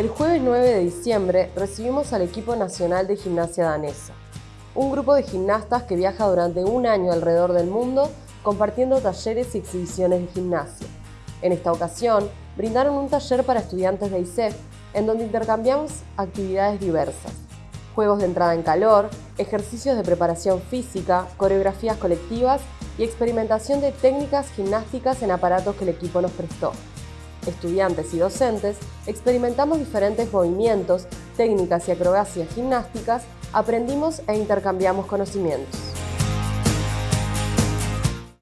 El jueves 9 de diciembre recibimos al equipo nacional de gimnasia danesa, un grupo de gimnastas que viaja durante un año alrededor del mundo compartiendo talleres y exhibiciones de gimnasia. En esta ocasión, brindaron un taller para estudiantes de ISEF en donde intercambiamos actividades diversas, juegos de entrada en calor, ejercicios de preparación física, coreografías colectivas y experimentación de técnicas gimnásticas en aparatos que el equipo nos prestó estudiantes y docentes, experimentamos diferentes movimientos, técnicas y acrobacias gimnásticas, aprendimos e intercambiamos conocimientos.